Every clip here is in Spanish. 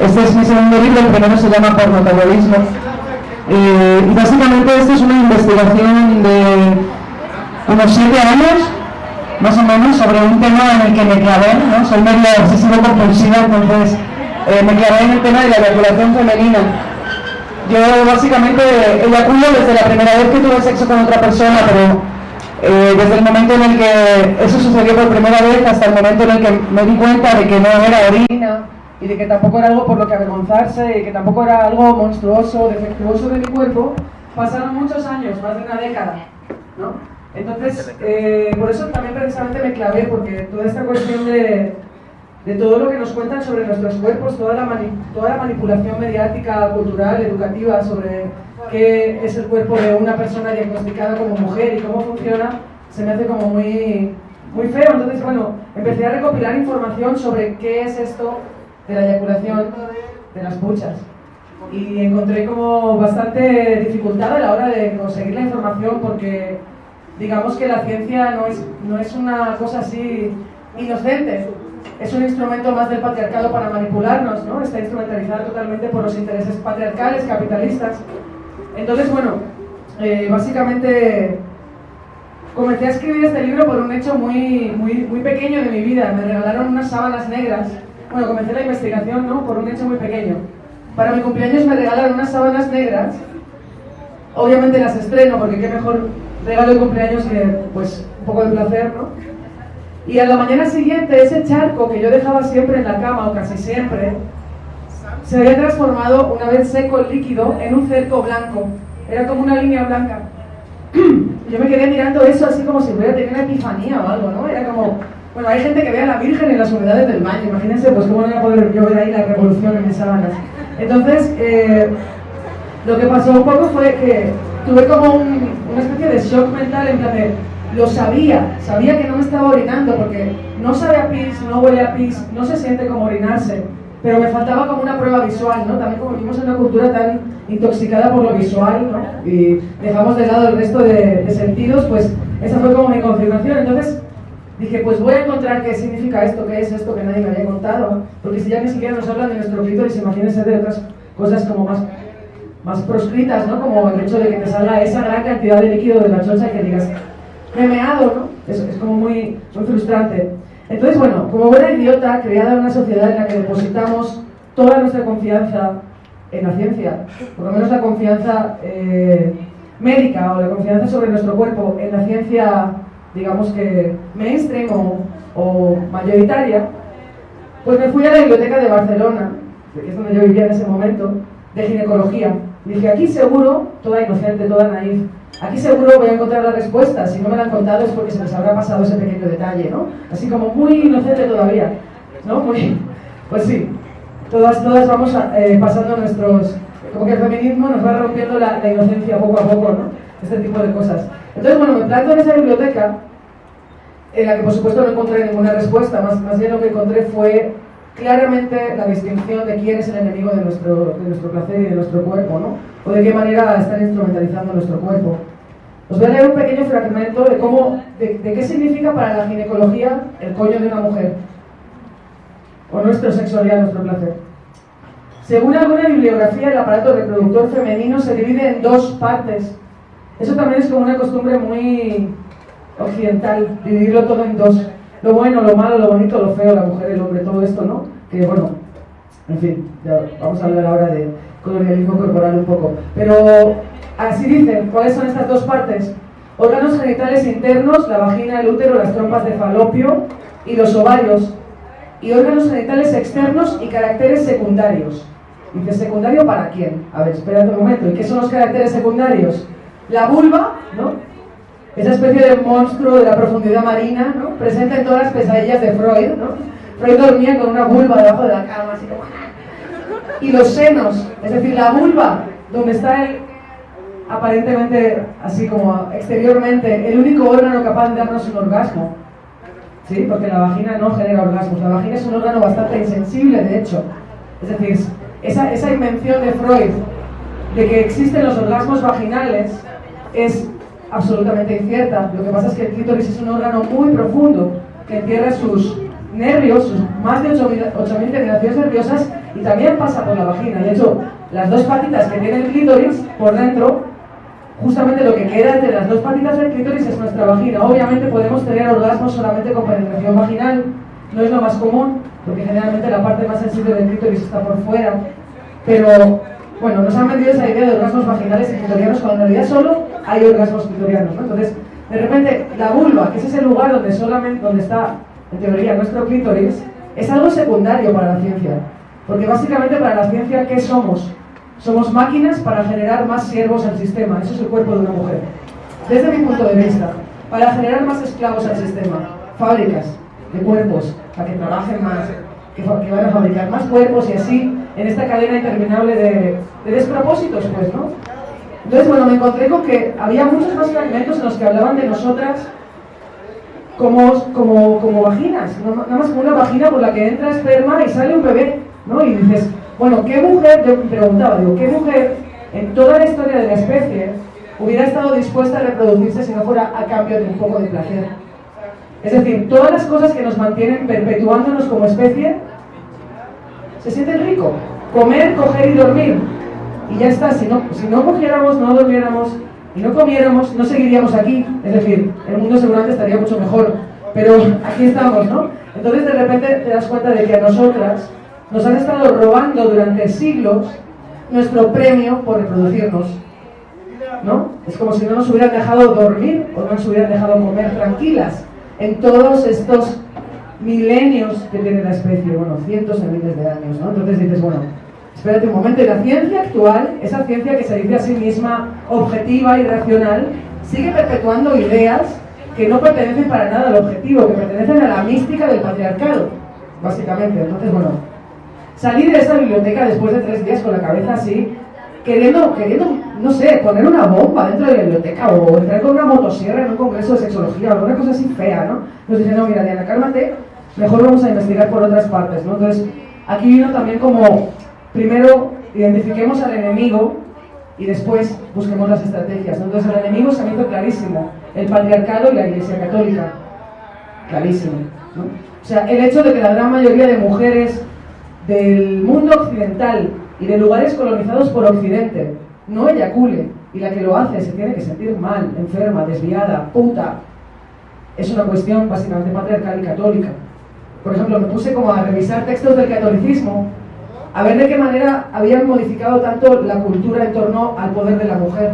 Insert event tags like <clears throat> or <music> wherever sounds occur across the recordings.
Este es mi segundo libro, el primero se llama Pornotabolismo. Eh, y básicamente esto es una investigación de unos siete años, más o menos, sobre un tema en el que me clavé, ¿no? Soy medio obsesivo compulsiva, entonces eh, me clavé en el tema de la eyaculación femenina. Yo básicamente eyaculo desde la primera vez que tuve sexo con otra persona, pero eh, desde el momento en el que eso sucedió por primera vez hasta el momento en el que me di cuenta de que no era orina y de que tampoco era algo por lo que avergonzarse y que tampoco era algo monstruoso, defectuoso de mi cuerpo, pasaron muchos años, más de una década, ¿no? Entonces, eh, por eso también precisamente me clavé, porque toda esta cuestión de, de todo lo que nos cuentan sobre nuestros cuerpos, toda la, toda la manipulación mediática, cultural, educativa sobre qué es el cuerpo de una persona diagnosticada como mujer y cómo funciona, se me hace como muy, muy feo. Entonces, bueno, empecé a recopilar información sobre qué es esto de la eyaculación de las puchas. Y encontré como bastante dificultad a la hora de conseguir la información porque digamos que la ciencia no es, no es una cosa así inocente, es un instrumento más del patriarcado para manipularnos, ¿no? Está instrumentalizada totalmente por los intereses patriarcales, capitalistas. Entonces, bueno, eh, básicamente comencé a escribir este libro por un hecho muy, muy, muy pequeño de mi vida. Me regalaron unas sábanas negras. Bueno, comencé la investigación, ¿no? Por un hecho muy pequeño. Para mi cumpleaños me regalaron unas sábanas negras. Obviamente las estreno porque qué mejor regalo de cumpleaños que, pues, un poco de placer, ¿no? Y a la mañana siguiente ese charco que yo dejaba siempre en la cama, o casi siempre, se había transformado, una vez seco el líquido, en un cerco blanco. Era como una línea blanca. <clears throat> Yo me quedé mirando eso así como si hubiera tenido una epifanía o algo, ¿no? Era como, bueno, hay gente que ve a la Virgen en las humedades del baño, imagínense, pues cómo no voy a poder yo ver ahí la revolución en mis sábanas. Entonces, eh, lo que pasó un poco fue que tuve como una especie de shock mental en plan de, lo sabía, sabía que no me estaba orinando porque no sabe a pis, no huele a pis, no se siente como orinarse, pero me faltaba como una prueba visual, ¿no? También como vivimos en una cultura tan intoxicada por lo visual, ¿no? Y dejamos de lado el resto de, sentidos, pues esa fue como mi confirmación. Entonces dije, pues voy a encontrar qué significa esto, qué es esto que nadie me había contado, porque si ya ni siquiera nos hablan de nuestro clítoris, imagínense de otras cosas como más más proscritas, ¿no? Como el hecho de que te salga esa gran cantidad de líquido de la chocha y que digas, meado, ¿no? Es, es como muy, muy frustrante. Entonces, bueno, como buena idiota, creada en una sociedad en la que depositamos toda nuestra confianza en la ciencia, por lo menos la confianza eh, médica o la confianza sobre nuestro cuerpo en la ciencia, digamos que mainstream o, o mayoritaria, pues me fui a la biblioteca de Barcelona, que es donde yo vivía en ese momento, de ginecología. Dije, aquí seguro, toda inocente, toda naif, Aquí seguro voy a encontrar la respuesta, si no me la han contado es porque se les habrá pasado ese pequeño detalle, ¿no? Así como muy inocente todavía, ¿no? Muy, pues sí, todas, todas vamos eh, pasando nuestros... Como que el feminismo nos va rompiendo la, inocencia poco a poco, ¿no? Este tipo de cosas. Entonces, bueno, me planto en esa biblioteca, en la que por supuesto no encontré ninguna respuesta, más, más bien lo que encontré fue claramente la distinción de quién es el enemigo de nuestro, de nuestro placer y de nuestro cuerpo, ¿no? O de qué manera están instrumentalizando nuestro cuerpo. Os voy a leer un pequeño fragmento de cómo, de, qué significa para la ginecología el coño de una mujer, o nuestra sexualidad, nuestro placer. Según alguna bibliografía, el aparato reproductor femenino se divide en dos partes. Eso también es como una costumbre muy occidental, dividirlo todo en dos lo bueno, lo malo, lo bonito, lo feo, la mujer, el hombre, todo esto, ¿no? Que bueno, en fin, ya vamos a hablar ahora de colonialismo corporal un poco. Pero así dicen, ¿cuáles son estas dos partes? Órganos genitales internos, la vagina, el útero, las trompas de falopio y los ovarios. Y órganos genitales externos y caracteres secundarios. Dice, ¿secundario para quién? A ver, espérate un momento. ¿Y qué son los caracteres secundarios? La vulva, ¿no? esa especie de monstruo de la profundidad marina, ¿no? presente en todas las pesadillas de Freud. ¿no? Freud dormía con una vulva debajo de la cama, así como... Y los senos, es decir, la vulva, donde está el, aparentemente, así como exteriormente, el único órgano capaz de darnos un orgasmo. ¿Sí? Porque la vagina no genera orgasmos. La vagina es un órgano bastante insensible, de hecho. Es decir, esa, esa invención de Freud de que existen los orgasmos vaginales es absolutamente incierta. Lo que pasa es que el clítoris es un órgano muy profundo que entierra sus nervios, sus más de 8.000 terminaciones nerviosas y también pasa por la vagina. De hecho, las dos patitas que tiene el clítoris por dentro, justamente lo que queda entre las dos patitas del clítoris es nuestra vagina. Obviamente podemos tener orgasmos solamente con penetración vaginal, no es lo más común, porque generalmente la parte más sensible del clítoris está por fuera, pero bueno, nos han vendido esa idea de orgasmos vaginales y clitorianos cuando en realidad solo hay orgasmos clitorianos, ¿no? Entonces, de repente, la vulva, que es ese lugar donde solamente donde está, en teoría, nuestro clítoris, es algo secundario para la ciencia. Porque básicamente para la ciencia, ¿qué somos? Somos máquinas para generar más siervos al sistema. Eso es el cuerpo de una mujer. Desde mi punto de vista, para generar más esclavos al sistema, fábricas de cuerpos, para que trabajen más, que, van a fabricar más cuerpos y así en esta cadena interminable de, de despropósitos, pues, ¿no? Entonces, bueno, me encontré con que había muchos más fragmentos en los que hablaban de nosotras como, como, como vaginas, nada más como una vagina por la que entra esperma y sale un bebé, ¿no? Y dices, bueno, ¿qué mujer, yo preguntaba, digo, ¿qué mujer en toda la historia de la especie hubiera estado dispuesta a reproducirse si no fuera a cambio de un poco de placer? Es decir, todas las cosas que nos mantienen perpetuándonos como especie se sienten rico. Comer, coger y dormir. Y ya está, si no, si no cogiéramos, no durmiéramos y no comiéramos, no seguiríamos aquí. Es decir, el mundo seguramente estaría mucho mejor. Pero aquí estamos, ¿no? Entonces de repente te das cuenta de que a nosotras nos han estado robando durante siglos nuestro premio por reproducirnos. ¿No? Es como si no nos hubieran dejado dormir o no nos hubieran dejado comer tranquilas en todos estos milenios que tiene la especie, bueno, cientos de miles de años, ¿no? Entonces dices, bueno, espérate un momento, y la ciencia actual, esa ciencia que se dice a sí misma objetiva y racional, sigue perpetuando ideas que no pertenecen para nada al objetivo, que pertenecen a la mística del patriarcado, básicamente. Entonces, bueno, salir de esa biblioteca después de tres días con la cabeza así, queriendo, queriendo, no sé, poner una bomba dentro de la biblioteca o entrar con una motosierra en un congreso de sexología o alguna cosa así fea, ¿no? Nos dicen, no, mira, Diana, cálmate, mejor vamos a investigar por otras partes, ¿no? Entonces, aquí vino también como, primero, identifiquemos al enemigo y después busquemos las estrategias. Entonces, el enemigo se ha visto clarísimo, el patriarcado y la Iglesia Católica, clarísimo. O sea, el hecho de que la gran mayoría de mujeres del mundo occidental y de lugares colonizados por Occidente no eyacule y la que lo hace se tiene que sentir mal, enferma, desviada, puta, es una cuestión básicamente patriarcal y católica. Por ejemplo, me puse como a revisar textos del catolicismo, a ver de qué manera habían modificado tanto la cultura en torno al poder de la mujer.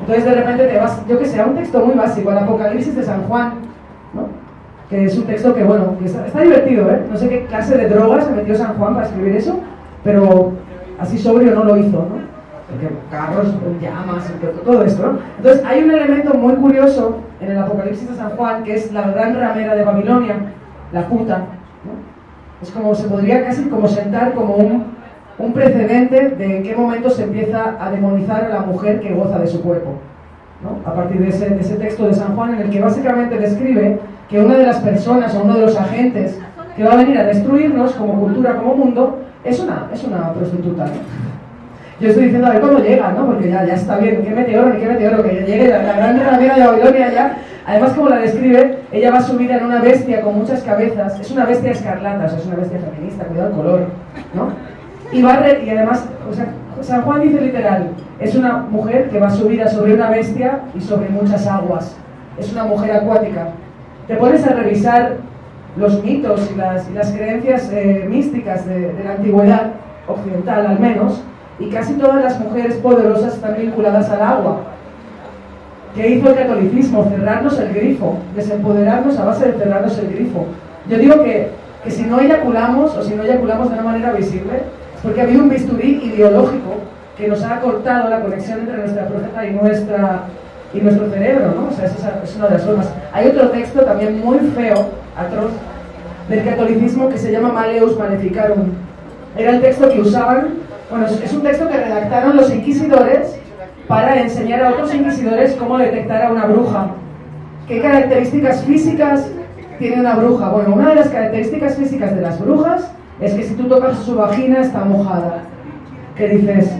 Entonces de repente te vas, yo que sé, a un texto muy básico, el Apocalipsis de San Juan, ¿no? que es un texto que, bueno, está, está, divertido, ¿eh? No sé qué clase de drogas se metió San Juan para escribir eso, pero así sobrio no lo hizo, ¿no? Porque carros llamas, todo esto, ¿no? Entonces hay un elemento muy curioso en el Apocalipsis de San Juan, que es la gran ramera de Babilonia, la puta, ¿no? Es como, se podría casi como sentar como un, un precedente de en qué momento se empieza a demonizar a la mujer que goza de su cuerpo. ¿no? A partir de ese, de ese texto de San Juan en el que básicamente describe que una de las personas o uno de los agentes que va a venir a destruirnos como cultura, como mundo, es una, es una prostituta. Yo estoy diciendo a ver cómo llega, ¿no? Porque ya, ya está bien, qué meteoro, qué meteoro, que llegue la, la gran ramera de Babilonia ya. Además, como la describe, ella va subida en una bestia con muchas cabezas, es una bestia escarlata, o sea, es una bestia feminista, cuidado el color, ¿no? Y, va y además, San Juan dice literal, es una mujer que va subida sobre una bestia y sobre muchas aguas, es una mujer acuática. Te pones a revisar los mitos y las, creencias eh, místicas de, la antigüedad occidental al menos, y casi todas las mujeres poderosas están vinculadas al agua. ¿Qué hizo el catolicismo? Cerrarnos el grifo, desempoderarnos a base de cerrarnos el grifo. Yo digo que, que si no eyaculamos, o si no eyaculamos de una manera visible, es porque ha habido un bisturí ideológico que nos ha cortado la conexión entre nuestra próstata y, nuestra, y nuestro cerebro, ¿no? O sea, esa es una de las formas. Hay otro texto también muy feo, atroz, del catolicismo que se llama Maleus Maleficarum. Era el texto que usaban, bueno, es un texto que redactaron los inquisidores para enseñar a otros inquisidores cómo detectar a una bruja. ¿Qué características físicas tiene una bruja? Bueno, una de las características físicas de las brujas es que si tú tocas su vagina está mojada. ¿Qué dices?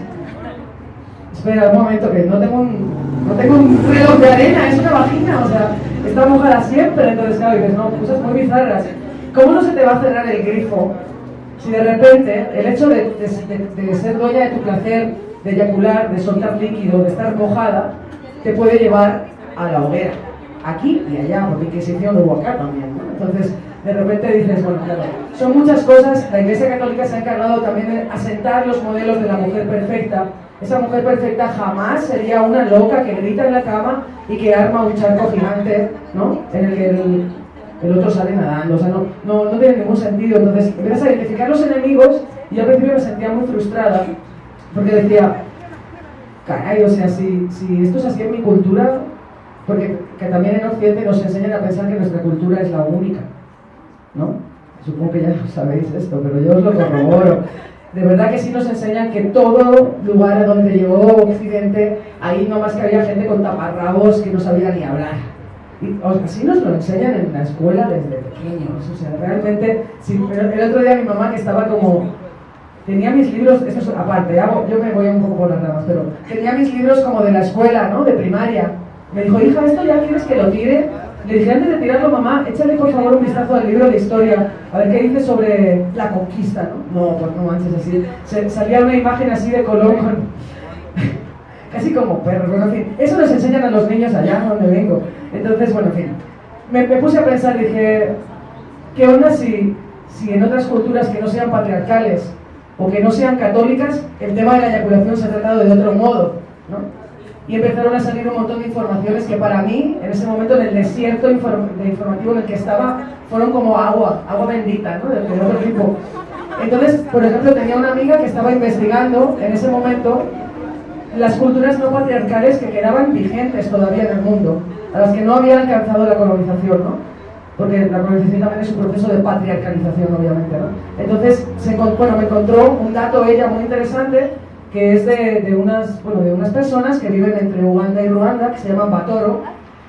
Espera un momento, que no tengo un, no tengo un reloj de arena, es una vagina, o sea, está mojada siempre, entonces claro, dices, no, cosas muy bizarras. ¿Cómo no se te va a cerrar el grifo si de repente el hecho de, ser dueña de tu placer, de eyacular, de soltar líquido, de estar mojada, te puede llevar a la hoguera, aquí y allá, porque Inquisición hubo acá también, ¿no? Entonces, de repente dices, bueno, claro, son muchas cosas, la Iglesia Católica se ha encargado también de asentar los modelos de la mujer perfecta, esa mujer perfecta jamás sería una loca que grita en la cama y que arma un charco gigante, ¿no? En el que el, otro sale nadando. O sea, no, no, no, tiene ningún sentido. Entonces, empiezas a identificar los enemigos y yo al principio me sentía muy frustrada porque decía, caray, o sea, si, si esto es así en mi cultura, porque que también en Occidente nos enseñan a pensar que nuestra cultura es la única, ¿no? Supongo que ya sabéis esto, pero yo os lo corroboro de verdad que sí nos enseñan que todo lugar a donde llegó Occidente, ahí no más que había gente con taparrabos que no sabía ni hablar. Y, así nos lo enseñan en la escuela desde pequeños. O sea, realmente, el otro día mi mamá que estaba como, tenía mis libros, esto es aparte, yo me voy un poco por las ramas, pero tenía mis libros como de la escuela, ¿no? De primaria. Me dijo, hija, ¿esto ya quieres que lo tire? Le dije antes de tirarlo, mamá, échale por favor un vistazo al libro de historia, a ver qué dice sobre la conquista, ¿no? No, pues no manches así. salía una imagen así de Colón con... <laughs> casi como perro, bueno, en fin. Eso les enseñan a los niños allá donde vengo. Entonces, bueno, en fin. Me, puse a pensar, dije, ¿qué onda si, si en otras culturas que no sean patriarcales o que no sean católicas, el tema de la eyaculación se ha tratado de otro modo, ¿no? y empezaron a salir un montón de informaciones que para mí, en ese momento, en el desierto de informativo en el que estaba, fueron como agua, agua bendita, ¿no? De, otro tipo. Entonces, por ejemplo, tenía una amiga que estaba investigando en ese momento las culturas no patriarcales que quedaban vigentes todavía en el mundo, a las que no había alcanzado la colonización, ¿no? Porque la colonización también es un proceso de patriarcalización, obviamente, ¿no? Entonces, se, bueno, me encontró un dato ella muy interesante que es de, unas, bueno, de unas personas que viven entre Uganda y Ruanda, que se llaman Batoro,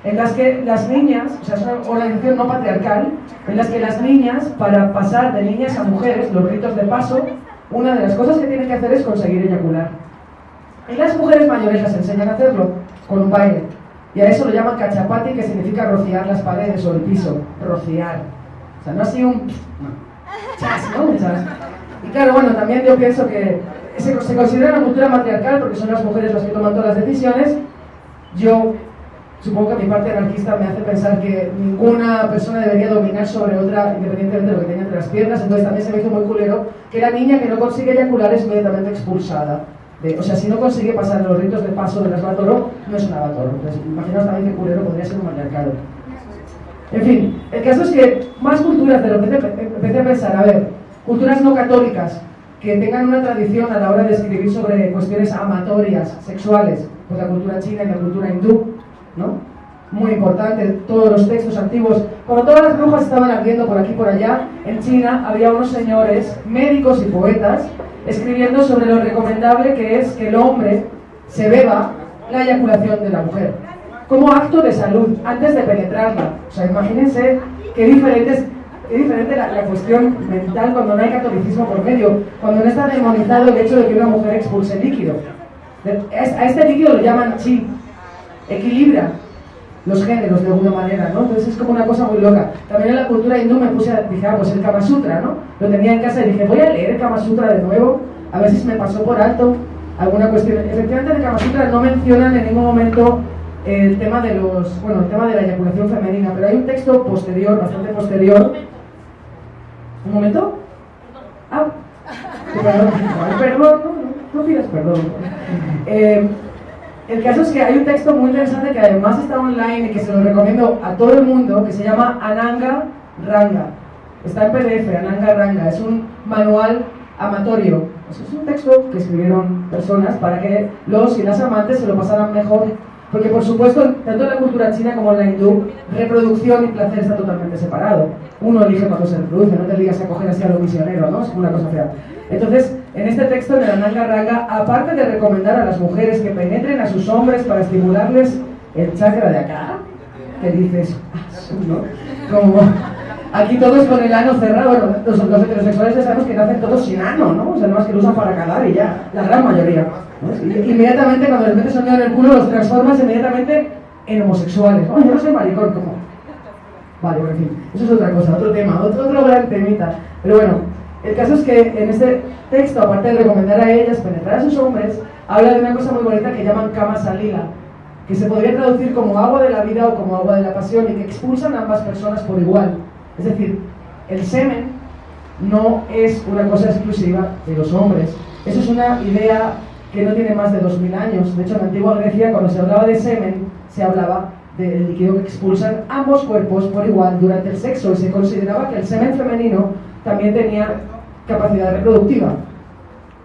en las que las niñas, o sea, es una organización no patriarcal, en las que las niñas, para pasar de niñas a mujeres, los ritos de paso, una de las cosas que tienen que hacer es conseguir eyacular. Y las mujeres mayores las enseñan a hacerlo con un baile. Y a eso lo llaman cachapati, que significa rociar las paredes o el piso. Rociar. O sea, no así un... Chas, ¿no? Un chas. Y claro, bueno, también yo pienso que se, se considera una cultura matriarcal porque son las mujeres las que toman todas las decisiones. Yo supongo que mi parte anarquista me hace pensar que ninguna persona debería dominar sobre otra independientemente de lo que tenga entre las piernas, entonces también se me hizo muy culero que la niña que no consigue eyacular es inmediatamente expulsada. o sea, si no consigue pasar los ritos de paso de las Batoro, no es una Batoro. Entonces, imaginaos también que culero podría ser un matriarcado. En fin, el caso es que más culturas de lo que empecé a pensar, a ver, culturas no católicas, que tengan una tradición a la hora de escribir sobre cuestiones amatorias, sexuales, pues la cultura china y la cultura hindú, ¿no? Muy importante, todos los textos antiguos. Cuando todas las brujas estaban ardiendo por aquí y por allá, en China había unos señores, médicos y poetas, escribiendo sobre lo recomendable que es que el hombre se beba la eyaculación de la mujer, como acto de salud, antes de penetrarla. O sea, imagínense qué diferentes es diferente la, cuestión mental cuando no hay catolicismo por medio, cuando no está demonizado el hecho de que una mujer expulse líquido. A este líquido lo llaman chi, equilibra los géneros de alguna manera, ¿no? Entonces es como una cosa muy loca. También en la cultura hindú me puse a, dije, ah, pues el Kama Sutra, ¿no? Lo tenía en casa y dije, voy a leer el Kama Sutra de nuevo, a ver si me pasó por alto alguna cuestión. Efectivamente el Kama Sutra no mencionan en ningún momento el tema de los, bueno, el tema de la eyaculación femenina, pero hay un texto posterior, bastante posterior, ¿Un momento? Ah, perdón, perdón, no, no pidas perdón. Eh, el caso es que hay un texto muy interesante que además está online y que se lo recomiendo a todo el mundo, que se llama Ananga Ranga. Está en PDF, Ananga Ranga. Es un manual amatorio. Es un texto que escribieron personas para que los y las amantes se lo pasaran mejor porque por supuesto, tanto en la cultura china como en la hindú, reproducción y placer está totalmente separado. Uno elige cuando se reproduce, no te digas a coger así a lo misionero, ¿no? Es una cosa fea. Entonces, en este texto de la Nanga Ranga, aparte de recomendar a las mujeres que penetren a sus hombres para estimularles el chakra de acá, que dices, ah. Como aquí todos con el ano cerrado, bueno, los, heterosexuales ya sabemos que nacen todos sin ano, ¿no? O sea, no más que lo usan para calar y ya, la gran mayoría. inmediatamente cuando les metes un en el culo los transformas inmediatamente en homosexuales. Oh, yo no soy maricón, ¿cómo? Vale, por fin, eso es otra cosa, otro tema, otro, otro gran temita. Pero bueno, El caso es que en este texto, aparte de recomendar a ellas penetrar a sus hombres, habla de una cosa muy bonita que llaman kama salila, que se podría traducir como agua de la vida o como agua de la pasión y que expulsan a ambas personas por igual. Es decir, el semen no es una cosa exclusiva de los hombres. Eso es una idea que no tiene más de 2000 años. De hecho, en la antigua Grecia, cuando se hablaba de semen, se hablaba del líquido que expulsan ambos cuerpos por igual durante el sexo y se consideraba que el semen femenino también tenía capacidad reproductiva.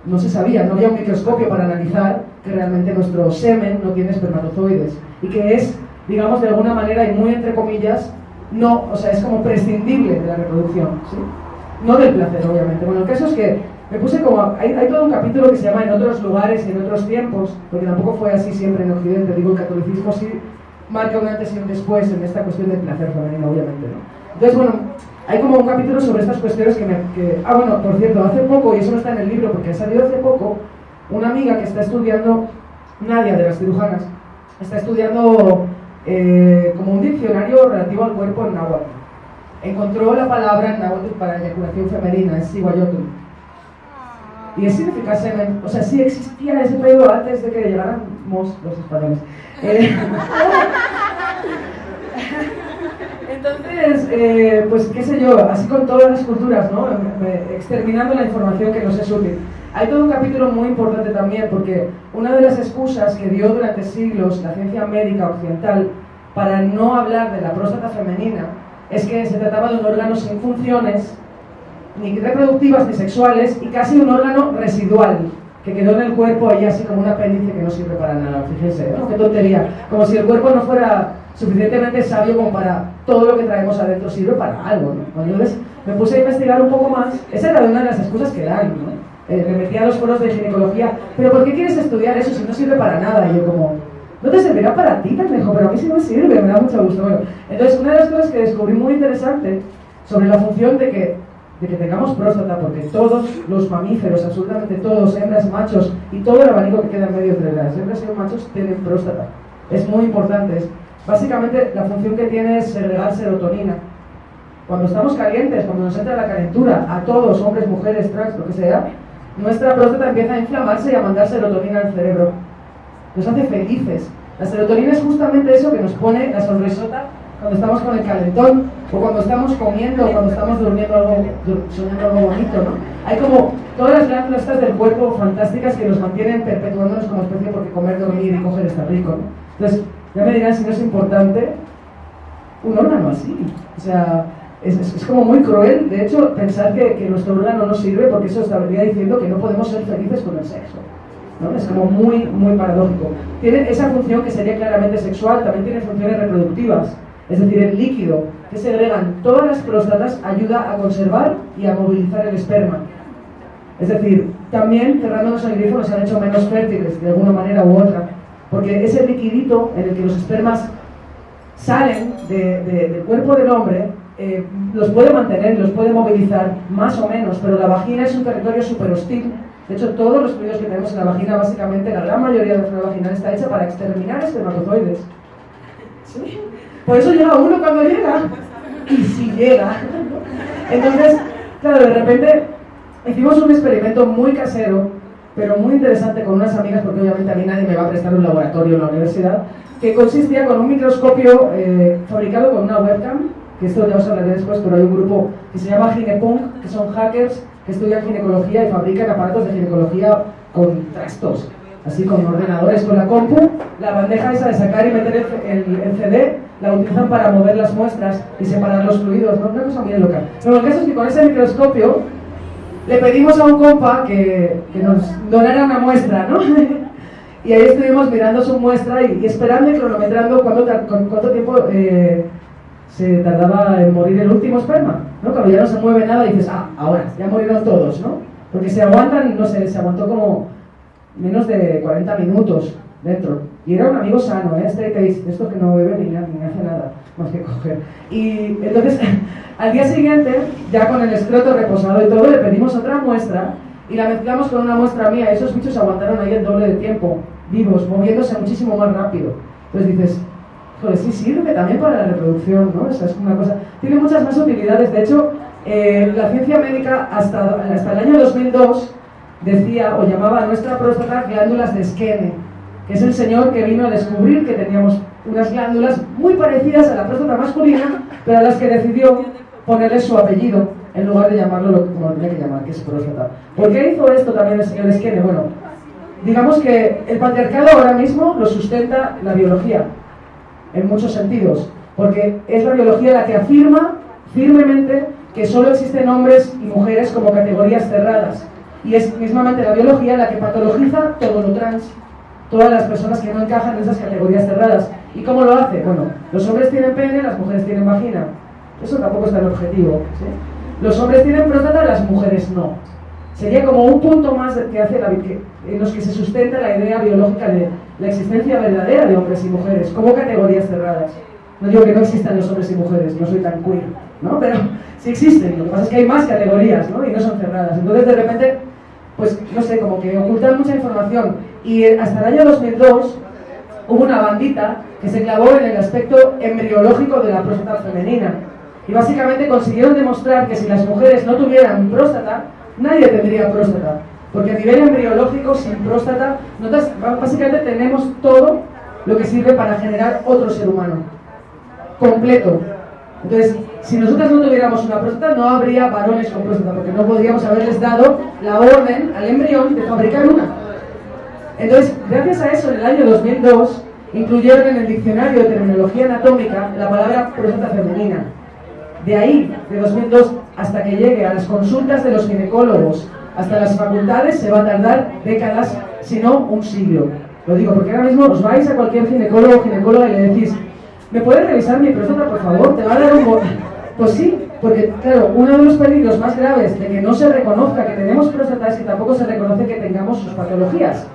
No se sabía, no había un microscopio para analizar que realmente nuestro semen no tiene espermatozoides y que es, digamos, de alguna manera y muy entre comillas, no, o sea, es como prescindible de la reproducción, ¿sí? No del placer, obviamente. Bueno, el caso es que me puse como, hay, hay, todo un capítulo que se llama En otros lugares y en otros tiempos, porque tampoco fue así siempre en Occidente, digo, el catolicismo sí marca un antes y un después en esta cuestión del placer femenino, obviamente, ¿no? Entonces, bueno, hay como un capítulo sobre estas cuestiones que me... Que, ah, bueno, por cierto, hace poco, y eso no está en el libro porque ha salido hace poco, una amiga que está estudiando, Nadia de las cirujanas, está estudiando eh, como un diccionario relativo al cuerpo en náhuatl. Encontró la palabra en náhuatl para eyaculación femenina, es iguayotl. Y es significa semen. O sea, sí existía ese pedo antes de que llegáramos los españoles. Eh, <laughs> entonces, eh, pues qué sé yo, así con todas las culturas, ¿no? Exterminando la información que nos es útil. Hay todo un capítulo muy importante también porque una de las excusas que dio durante siglos la ciencia médica occidental para no hablar de la próstata femenina es que se trataba de un órgano sin funciones, ni reproductivas ni sexuales, y casi un órgano residual, que quedó en el cuerpo ahí así como un apéndice que no sirve para nada, fíjense. Qué tontería. Como si el cuerpo no fuera suficientemente sabio como para todo lo que traemos adentro sirve para algo. Entonces me puse a investigar un poco más, esa era una de las excusas que dan, ¿no? Eh, me metí a los foros de ginecología, pero ¿por qué quieres estudiar eso si no sirve para nada? Y yo como, no te servirá para ti, pendejo, pero a mí sí me sirve, me da mucho gusto. Bueno, entonces una de las cosas que descubrí muy interesante sobre la función de que, de que tengamos próstata, porque todos los mamíferos, absolutamente todos, hembras, machos, y todo el abanico que queda en medio entre las hembras y los machos, tienen próstata. Es muy importante. Es, básicamente la función que tiene es segregar serotonina. Cuando estamos calientes, cuando nos entra la calentura, a todos, hombres, mujeres, trans, lo que sea, nuestra próstata empieza a inflamarse y a mandar serotonina al cerebro. Nos hace felices. La serotonina es justamente eso que nos pone la sonrisota cuando estamos con el calentón, o cuando estamos comiendo, o cuando estamos durmiendo algo, soñando algo bonito, ¿no? Hay como todas las glándulas del cuerpo fantásticas que nos mantienen perpetuándonos como especie porque comer, dormir y coger está rico, ¿no? Entonces, ya me dirán si no es importante un órgano así. O sea, es, como muy cruel, de hecho, pensar que, nuestro órgano no sirve porque eso estaría diciendo que no podemos ser felices con el sexo. ¿no? Es como muy, muy paradójico. Tiene esa función que sería claramente sexual, también tiene funciones reproductivas. Es decir, el líquido que segregan todas las próstatas ayuda a conservar y a movilizar el esperma. Es decir, también cerrándonos el grifo nos han hecho menos fértiles de alguna manera u otra. Porque ese liquidito en el que los espermas salen del cuerpo del hombre eh, los puede mantener, los puede movilizar, más o menos, pero la vagina es un territorio súper hostil. De hecho, todos los fluidos que tenemos en la vagina, básicamente, la gran mayoría de la flora vaginal está hecha para exterminar espermatozoides. ¿Sí? Por eso llega uno cuando llega. <laughs> Y si llega. Entonces, claro, de repente hicimos un experimento muy casero, pero muy interesante con unas amigas, porque obviamente a mí nadie me va a prestar un laboratorio en la universidad, que consistía con un microscopio eh, fabricado con una webcam que esto ya os hablaré después, pero hay un grupo que se llama Ginepunk, que son hackers que estudian ginecología y fabrican aparatos de ginecología con trastos, así con ordenadores, con la compu, la bandeja esa de sacar y meter el, CD, la utilizan para mover las muestras y separar los fluidos, ¿no? Una cosa muy loca. Pero el caso es que con ese microscopio le pedimos a un compa que, que nos donara una muestra, ¿no? <laughs> y ahí estuvimos mirando su muestra y, esperando y cronometrando cuánto, cuánto tiempo... Eh, se tardaba en morir el último esperma, ¿no? Cuando ya no se mueve nada y dices, ah, ahora, ya murieron todos, ¿no? Porque se aguantan, no sé, se aguantó como menos de 40 minutos dentro. Y era un amigo sano, ¿eh? Straight ace, esto que no bebe ni, ni hace nada más que coger. Y entonces, <laughs> al día siguiente, ya con el escroto reposado y todo, le pedimos otra muestra y la mezclamos con una muestra mía. Esos bichos aguantaron ahí el doble de tiempo, vivos, moviéndose muchísimo más rápido. Entonces dices, pues sí sirve también para la reproducción, ¿no? Esa es una cosa. Tiene muchas más utilidades. De hecho, Eh, la ciencia médica hasta, hasta el año 2002 decía o llamaba a nuestra próstata glándulas de Skene, que es el señor que vino a descubrir que teníamos unas glándulas muy parecidas a la próstata masculina, pero a las que decidió ponerle su apellido en lugar de llamarlo lo, lo tenía que llamar, que es próstata. ¿Por qué hizo esto también el señor Skene? Bueno, digamos que el patriarcado ahora mismo lo sustenta la biología, en muchos sentidos, porque es la biología la que afirma firmemente que solo existen hombres y mujeres como categorías cerradas. Y es mismamente la biología la que patologiza todo lo trans, todas las personas que no encajan en esas categorías cerradas. ¿Y cómo lo hace? Bueno, los hombres tienen pene, las mujeres tienen vagina. Eso tampoco es tan objetivo. Los hombres tienen próstata, las mujeres no. Sería como un punto más que hace la, que, en los que se sustenta la idea biológica de la existencia verdadera de hombres y mujeres, como categorías cerradas. No digo que no existan los hombres y mujeres, no soy tan queer, ¿no? <laughs> Pero sí existen, lo que pasa es que hay más categorías, ¿no? Y no son cerradas. Entonces, de repente, pues, no sé, como que ocultan mucha información. Y hasta el año 2002 hubo una bandita que se clavó en el aspecto embriológico de la próstata femenina. Y básicamente consiguieron demostrar que si las mujeres no tuvieran próstata, nadie tendría próstata. Porque a nivel embriológico, sin próstata, básicamente tenemos todo lo que sirve para generar otro ser humano. Completo. Entonces, si nosotras no tuviéramos una próstata, no habría varones con próstata, porque no podríamos haberles dado la orden al embrión de fabricar una. Entonces, gracias a eso, en el año 2002, incluyeron en el diccionario de terminología anatómica la palabra próstata femenina. De ahí, de 2002 hasta que llegue a las consultas de los ginecólogos, hasta las facultades, se va a tardar décadas, si no un siglo. Lo digo porque ahora mismo os vais a cualquier ginecólogo o ginecóloga y le decís, ¿me puedes revisar mi próstata, por favor? Te va a dar un... Pues sí, porque claro, uno de los peligros más graves de que no se reconozca que tenemos próstata es que tampoco se reconoce que tengamos sus patologías.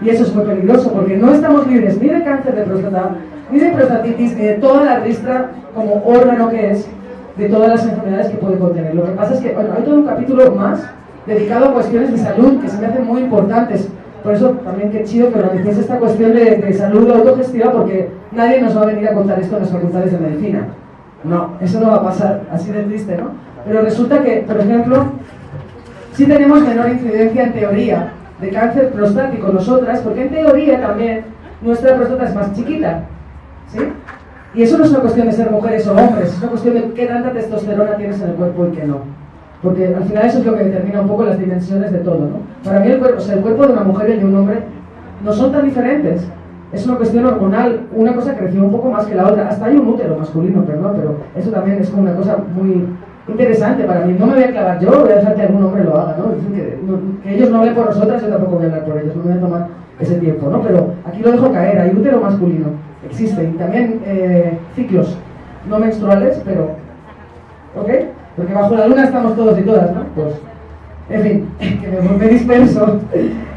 Y eso es muy peligroso porque no estamos libres ni de cáncer de próstata, ni de prostatitis, ni de toda la ristra como órgano que es de todas las enfermedades que puede contener. Lo que pasa es que, bueno, hay todo un capítulo más dedicado a cuestiones de salud que se me hacen muy importantes. Por eso también qué chido que organicéis esta cuestión de, de salud autogestiva porque nadie nos va a venir a contar esto en las facultades de medicina. No, eso no va a pasar, así de triste, ¿no? Pero resulta que, por ejemplo, sí tenemos menor incidencia en teoría de cáncer prostático nosotras, porque en teoría también nuestra próstata es más chiquita, ¿sí? Y eso no es una cuestión de ser mujeres o hombres, es una cuestión de qué tanta testosterona tienes en el cuerpo y qué no. Porque al final eso es lo que determina un poco las dimensiones de todo, ¿no? Para mí el cuerpo, o sea, el cuerpo de una mujer y de un hombre no son tan diferentes. Es una cuestión hormonal, una cosa creció un poco más que la otra. Hasta hay un útero masculino, perdón, pero eso también es como una cosa muy interesante para mí. No me voy a clavar yo, voy a dejar que algún hombre lo haga, ¿no? Dicen que, que ellos no hablen por nosotras, yo tampoco voy a hablar por ellos, no me voy a tomar ese tiempo, ¿no? Pero aquí lo dejo caer, hay útero masculino existen. también eh, ciclos no menstruales, pero... ¿Ok? Porque bajo la luna estamos todos y todas, ¿no? Pues, en fin, <laughs> que me, me disperso.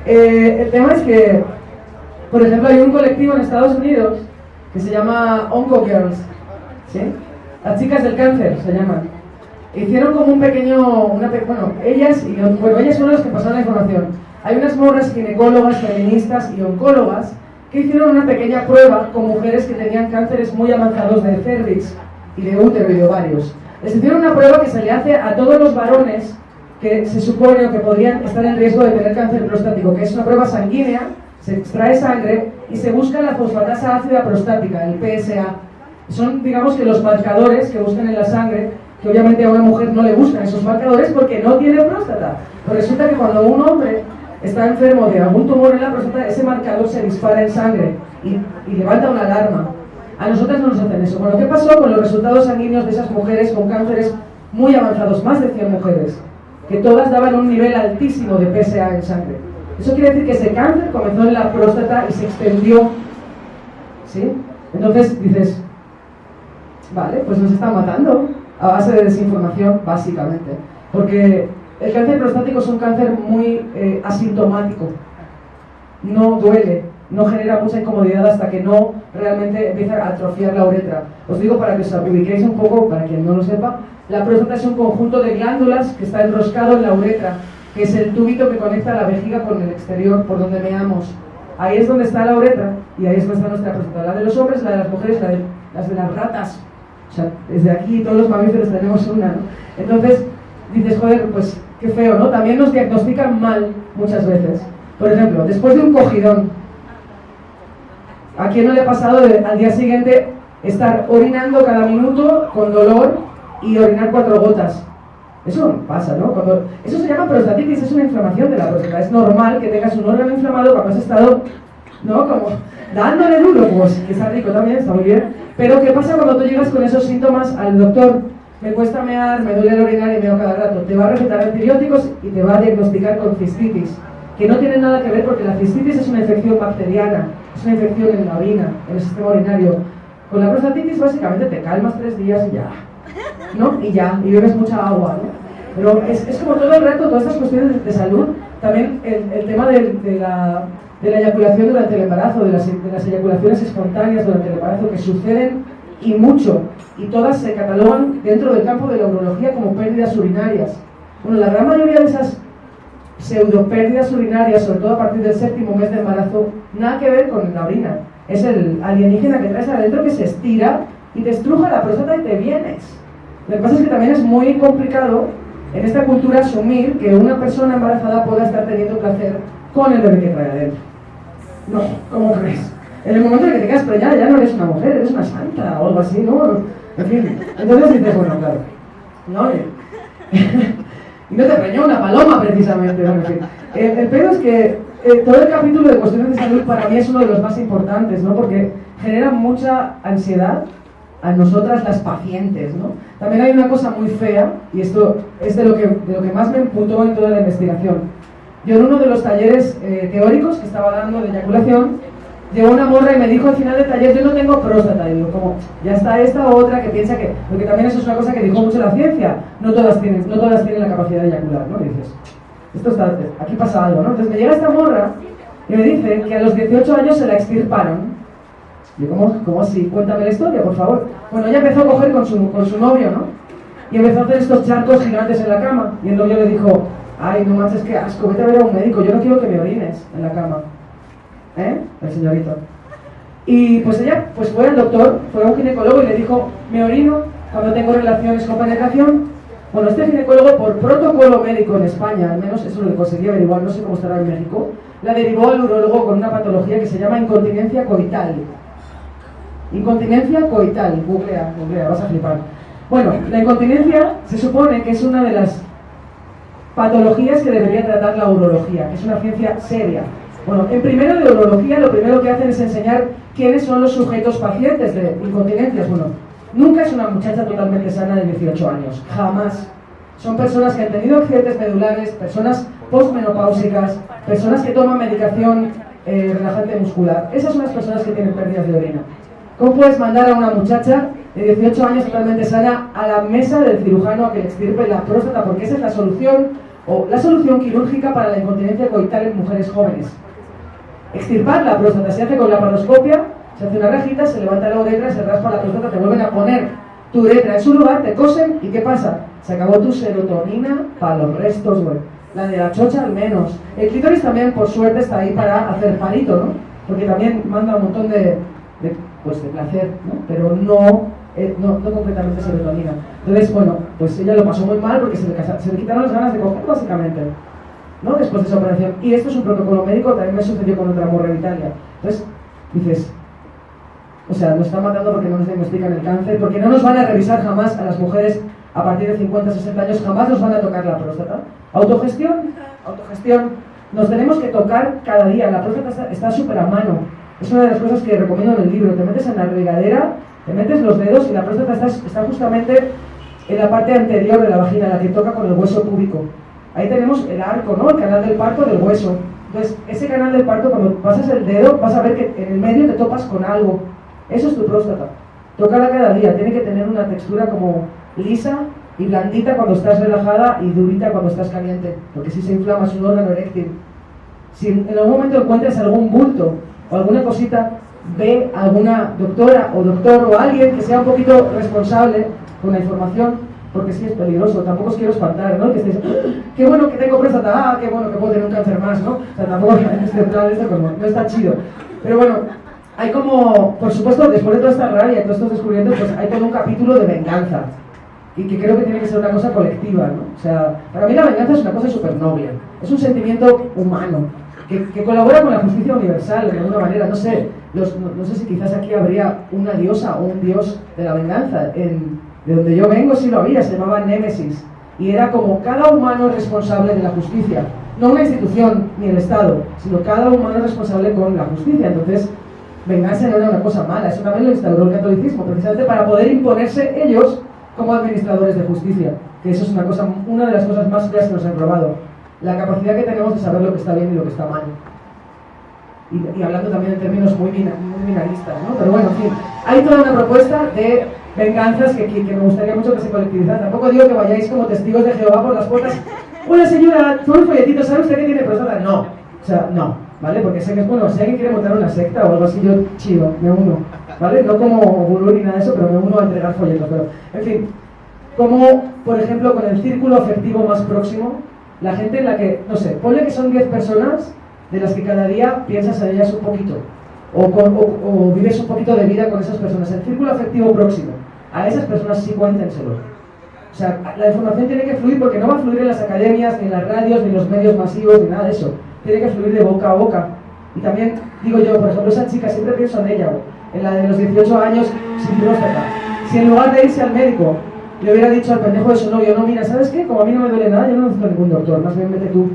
Eh, el tema es que, por ejemplo, hay un colectivo en Estados Unidos que se llama Onco Girls, ¿sí? Las chicas del cáncer se llaman. Hicieron como un pequeño, una, bueno, ellas, y bueno, ellas son las que pasaron la información. Hay unas morras ginecólogas, feministas y oncólogas que hicieron una pequeña prueba con mujeres que tenían cánceres muy avanzados de cervix y de útero y de ovarios. Les hicieron una prueba que se le hace a todos los varones que se supone o que podrían estar en riesgo de tener cáncer prostático, que es una prueba sanguínea, se extrae sangre y se busca la fosfatasa ácida prostática, el PSA. Son, digamos que los marcadores que buscan en la sangre, que obviamente a una mujer no le buscan esos marcadores porque no tiene próstata. Pero resulta que cuando un hombre está enfermo de algún tumor en la próstata, ese marcador se dispara en sangre y, levanta una alarma. A nosotras no nos hacen eso. Bueno, ¿qué pasó con los resultados sanguíneos de esas mujeres con cánceres muy avanzados, más de 100 mujeres, que todas daban un nivel altísimo de PSA en sangre? Eso quiere decir que ese cáncer comenzó en la próstata y se extendió. ¿Sí? Entonces dices, vale, pues nos están matando a base de desinformación, básicamente. Porque el cáncer prostático es un cáncer muy eh, asintomático, no duele, no genera mucha incomodidad hasta que no realmente empieza a atrofiar la uretra. Os digo para que os ubiquéis un poco, para quien no lo sepa, la próstata es un conjunto de glándulas que está enroscado en la uretra, que es el tubito que conecta la vejiga con el exterior, por donde meamos. Ahí es donde está la uretra y ahí es donde está nuestra próstata. La de los hombres, la de las mujeres, la de, las de las ratas, O sea, desde aquí todos los mamíferos tenemos una, ¿no? Entonces, dices, joder, pues qué feo, ¿no? También nos diagnostican mal muchas veces. Por ejemplo, después de un cogidón, ¿a quién no le ha pasado al día siguiente estar orinando cada minuto con dolor y orinar cuatro gotas? Eso pasa, ¿no? Eso se llama prostatitis, es una inflamación de la próstata. Es normal que tengas un órgano inflamado cuando has estado, ¿no? Como dándole duro, pues que está rico también, está muy bien. Pero ¿qué pasa cuando tú llegas con esos síntomas al doctor? Me cuesta mear, me duele el orinar y meo cada rato. Te va a recetar antibióticos y te va a diagnosticar con cistitis, que no tiene nada que ver porque la cistitis es una infección bacteriana, es una infección en la orina, en el sistema urinario. Con la prostatitis básicamente te calmas tres días y ya, ¿no? Y ya, y bebes mucha agua, ¿no? Pero es, es como todo el rato, todas estas cuestiones de, salud, también el, el tema de, de, la, de, la, eyaculación durante el embarazo, de las, de las eyaculaciones espontáneas durante el embarazo, que suceden y mucho, y todas se catalogan dentro del campo de la urología como pérdidas urinarias. Bueno, la gran mayoría de esas pseudopérdidas urinarias, sobre todo a partir del séptimo mes de embarazo, nada que ver con la orina. Es el alienígena que traes adentro que se estira y te estruja la próstata y te vienes. Lo que pasa es que también es muy complicado en esta cultura asumir que una persona embarazada pueda estar teniendo placer con el bebé que trae adentro. No, ¿cómo crees? En el momento en que te quedas preñada ya no eres una mujer, eres una santa o algo así, ¿no? En fin, entonces dices, bueno, claro, ¿no? <laughs> y no te preñó una paloma precisamente. El, el pedo es que eh, todo el capítulo de cuestiones de salud para mí es uno de los más importantes, ¿no? Porque genera mucha ansiedad a nosotras las pacientes, ¿no? También hay una cosa muy fea, y esto es de lo que, de lo que más me emputó en toda la investigación. Yo en uno de los talleres eh, teóricos que estaba dando de eyaculación, llegó una morra y me dijo al final del taller, yo no tengo próstata. Y digo, como, ya está esta otra que piensa que... Porque también eso es una cosa que dijo mucho la ciencia, no todas tienen, no todas tienen la capacidad de eyacular, ¿no? Y dices, esto está, aquí pasa algo, ¿no? Entonces me llega esta morra y me dice que a los 18 años se la extirparon yo, ¿cómo, ¿cómo así? Cuéntame la historia, por favor. Bueno, ella empezó a coger con su, con su novio, ¿no? Y empezó a hacer estos charcos gigantes en la cama. Y el novio le dijo, ay, no manches, que asco, vete a ver a un médico, yo no quiero que me orines en la cama. ¿Eh? El señorito. Y pues ella pues fue al doctor, fue a un ginecólogo y le dijo, me orino cuando tengo relaciones con penetración. Bueno, este ginecólogo, por protocolo médico en España, al menos eso lo conseguí averiguar, no sé cómo estará en México, la derivó al urologo con una patología que se llama incontinencia coital. Incontinencia coital, googlea, googlea, vas a flipar. Bueno, la incontinencia se supone que es una de las patologías que debería tratar la urología, que es una ciencia seria. Bueno, en primero de urología lo primero que hacen es enseñar quiénes son los sujetos pacientes de incontinencias. Bueno, nunca es una muchacha totalmente sana de 18 años, jamás. Son personas que han tenido accidentes medulares, personas postmenopáusicas, personas que toman medicación eh, relajante muscular. Esas son las personas que tienen pérdidas de orina. ¿Cómo puedes mandar a una muchacha de 18 años totalmente sana a la mesa del cirujano a que le extirpe la próstata? Porque esa es la solución, o la solución quirúrgica para la incontinencia coital en mujeres jóvenes. Extirpar la próstata se hace con la paroscopia, se hace una rajita, se levanta la uretra, se raspa la próstata, te vuelven a poner tu uretra en su lugar, te cosen y ¿qué pasa? Se acabó tu serotonina para los restos, güey. La de la chocha al menos. El clítoris también, por suerte, está ahí para hacer palito, ¿no? Porque también manda un montón de pues de placer, ¿no? pero no, eh, no, no, completamente serotonina. Entonces, bueno, pues ella lo pasó muy mal porque se le, se le quitaron las ganas de coger, básicamente, ¿no? después de esa operación. Y esto es un protocolo médico, también me sucedió con otra morra en Italia. Entonces, dices, o sea, nos están matando porque no nos diagnostican el cáncer, porque no nos van a revisar jamás a las mujeres a partir de 50, 60 años, jamás nos van a tocar la próstata. Autogestión, autogestión. Nos tenemos que tocar cada día, la próstata está súper a mano es una de las cosas que recomiendo en el libro. Te metes en la regadera, te metes los dedos y la próstata está, está justamente en la parte anterior de la vagina, la que toca con el hueso púbico. Ahí tenemos el arco, ¿no? El canal del parto del hueso. Entonces, ese canal del parto, cuando pasas el dedo, vas a ver que en el medio te topas con algo. Eso es tu próstata. Tócala cada día. Tiene que tener una textura como lisa y blandita cuando estás relajada y durita cuando estás caliente. Porque si se inflama es un órgano eréctil. Si en algún momento encuentras algún bulto o alguna cosita, ve a alguna doctora o doctor o alguien que sea un poquito responsable con la información, porque sí es peligroso, tampoco os quiero espantar, ¿no? Que estéis, qué bueno que tengo próstata, ah, qué bueno que puedo tener un cáncer más, ¿no? O sea, tampoco <laughs> este plan, esto como, no está chido. Pero bueno, hay como, por supuesto, después de toda esta rabia y todos estos descubrimientos, pues hay todo un capítulo de venganza. Y que creo que tiene que ser una cosa colectiva, ¿no? O sea, para mí la venganza es una cosa súper noble. Es un sentimiento humano, que, que, colabora con la justicia universal de alguna manera. No sé, los, no, sé si quizás aquí habría una diosa o un dios de la venganza. En, de donde yo vengo sí lo había, se llamaba Némesis. Y era como cada humano responsable de la justicia. No una institución ni el Estado, sino cada humano responsable con la justicia. Entonces, venganza no era una cosa mala, eso también lo instauró el catolicismo, precisamente para poder imponerse ellos como administradores de justicia, que eso es una, cosa, una de las cosas más feas que nos han robado, la capacidad que tenemos de saber lo que está bien y lo que está mal. Y, hablando también en términos muy, muy minaristas, ¿no? Pero bueno, en fin, hay toda una propuesta de venganzas que, que, me gustaría mucho que se colectivizaran. Tampoco digo que vayáis como testigos de Jehová por las puertas. Hola señora, soy un folletito, ¿sabe usted que tiene próstata? No. O sea, no, ¿vale? Porque sé que es bueno, si alguien quiere montar una secta o algo así, yo chido, me uno, ¿vale? No como gurú ni nada de eso, pero me uno a entregar folletos. Pero, en fin, como, por ejemplo, con el círculo afectivo más próximo, la gente en la que, no sé, ponle que son 10 personas de las que cada día piensas en ellas un poquito, o, o, vives un poquito de vida con esas personas. El círculo afectivo próximo, a esas personas sí cuéntenselo. O sea, la información tiene que fluir porque no va a fluir en las academias, ni en las radios, ni en los medios masivos, ni nada de eso. Tiene que fluir de boca a boca. Y también, digo yo, por ejemplo, esa chica, siempre pienso en ella, en la de los 18 años sin próstata. Si en lugar de irse al médico le hubiera dicho al pendejo de su novio, no, mira, ¿sabes qué? Como a mí no me duele nada, yo no necesito ningún doctor, más bien vete tú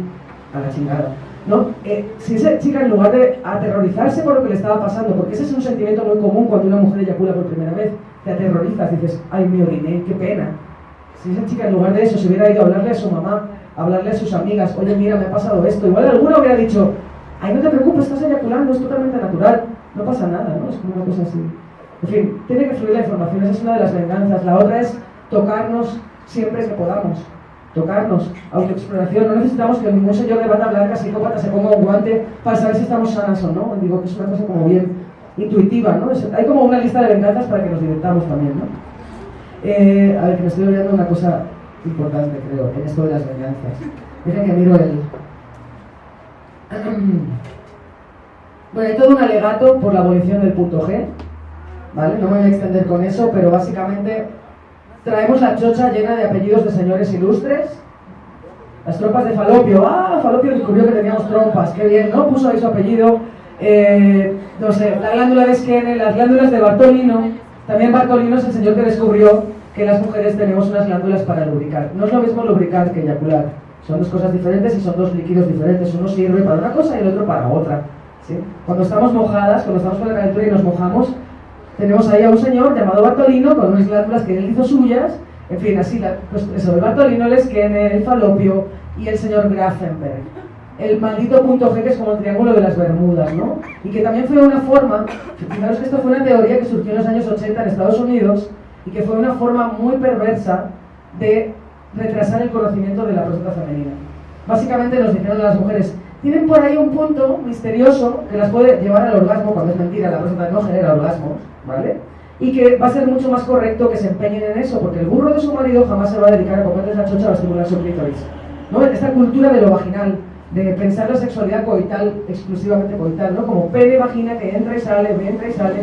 a la chingada. ¿No? Eh, si esa chica, en lugar de aterrorizarse por lo que le estaba pasando, porque ese es un sentimiento muy común cuando una mujer eyacula por primera vez, te aterrorizas, dices, ay, me oriné, qué pena. Si esa chica, en lugar de eso, se hubiera ido a hablarle a su mamá, a hablarle a sus amigas, oye, mira, me ha pasado esto, igual alguna hubiera dicho, ay, no te preocupes, estás eyaculando, es totalmente natural, no pasa nada, ¿no? Es como una cosa así. En fin, tiene que fluir la información, esa es una de las venganzas. La otra es tocarnos siempre que podamos. Tocarnos, autoexploración. No necesitamos que ningún señor de bata blanca, psicópata, se ponga un guante para saber si estamos sanas o no. Digo que es una cosa como bien intuitiva, ¿no? hay como una lista de venganzas para que nos divirtamos también, ¿no? Eh, a ver, que me estoy olvidando una cosa importante, creo, en esto de las venganzas. Dejen que miro el... <clears throat> Bueno, hay todo un alegato por la abolición del punto G, ¿vale? No me voy a extender con eso, pero básicamente traemos la chocha llena de apellidos de señores ilustres. Las trompas de Falopio. Ah, Falopio descubrió que teníamos trompas. Qué bien, ¿no? Puso ahí su apellido. Eh, no sé, la glándula de Skene, las glándulas de Bartolino. También Bartolino es el señor que descubrió que las mujeres tenemos unas glándulas para lubricar. No es lo mismo lubricar que eyacular. Son dos cosas diferentes y son dos líquidos diferentes. Uno sirve para una cosa y el otro para otra. ¿sí? Cuando estamos mojadas, cuando estamos con la calentura y nos mojamos, tenemos ahí a un señor llamado Bartolino con unas glándulas que él hizo suyas, en fin, así, pues eso, el Bartolino, el esquene, el falopio y el señor Grafenberg. El maldito punto G que es como el triángulo de las Bermudas, ¿no? Y que también fue una forma, fijaros que esto fue una teoría que surgió en los años 80 en Estados Unidos y que fue una forma muy perversa de retrasar el conocimiento de la próstata femenina. Básicamente nos dijeron a las mujeres, tienen por ahí un punto misterioso que las puede llevar al orgasmo, cuando es mentira, la próstata no genera orgasmos, ¿vale? Y que va a ser mucho más correcto que se empeñen en eso, porque el burro de su marido jamás se va a dedicar a comerles la chocha o a estimular su clítoris. ¿no? Esta cultura de lo vaginal, de pensar la sexualidad coital, exclusivamente coital, ¿no? Como pene, vagina, que entra y sale, entra y sale.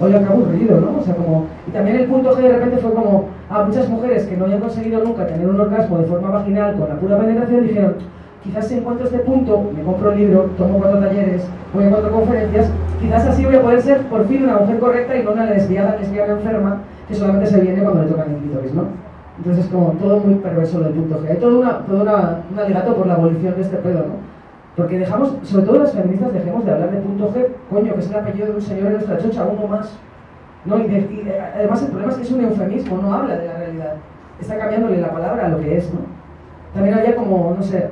Oye, qué aburrido, ¿no? O sea, como... Y también el punto G de repente fue como a muchas mujeres que no habían conseguido nunca tener un orgasmo de forma vaginal con la pura penetración, dijeron, quizás si encuentro este punto, me compro un libro, tomo cuatro talleres, voy a cuatro conferencias, quizás así voy a poder ser por fin una mujer correcta y no una lesbiana, lesbiana enferma que solamente se viene cuando le tocan el clítoris, ¿no? Entonces es como todo muy perverso del punto G. Hay todo, una, todo una, un alegato por la abolición de este pedo, ¿no? Porque dejamos, sobre todo las feministas, dejemos de hablar de punto G, coño, que es el apellido de un señor en nuestra chocha, uno más. ¿no? Y además el problema es que es un eufemismo, no habla de la realidad. Está cambiándole la palabra a lo que es, ¿no? También había como, no sé,